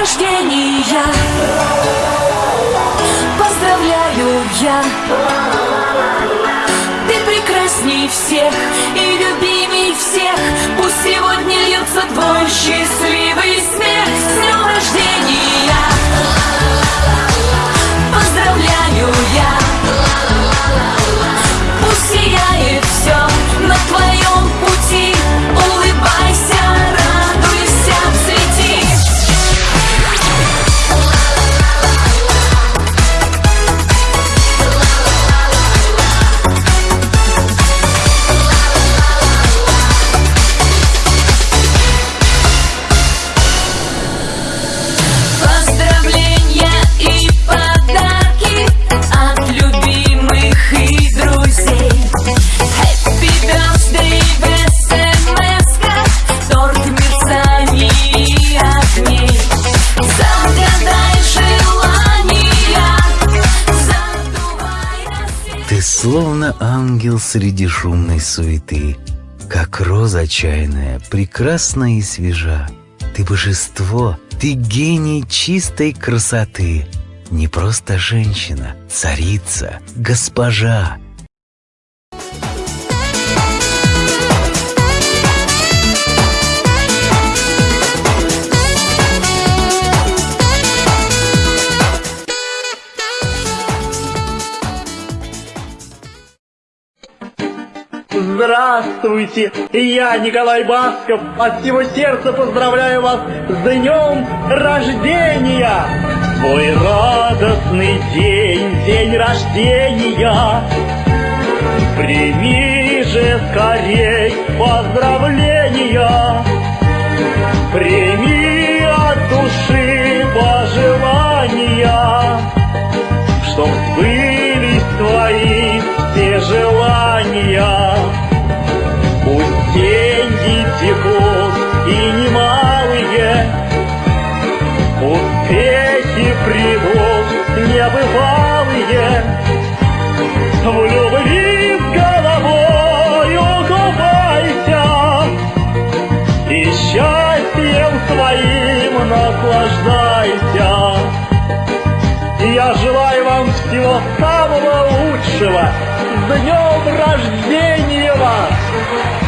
рождения. Поздравляю я. Ты прекрасней всех и любимей всех. Пусть сегодня льется твой счастливый словно ангел среди шумной суеты, Как роза чайная, прекрасна и свежа. Ты божество, ты гений чистой красоты, Не просто женщина, царица, госпожа. Здравствуйте, я Николай Басков. От всего сердца поздравляю вас с днем рождения. Твой радостный день, день рождения. Прими же скорей поздравления. Прими деньги текут и немалые, Успехи придут небывалые, В любви с головою купайся, И счастьем своим наслаждайся. Я желаю вам всего самого лучшего. С днем рождения вас!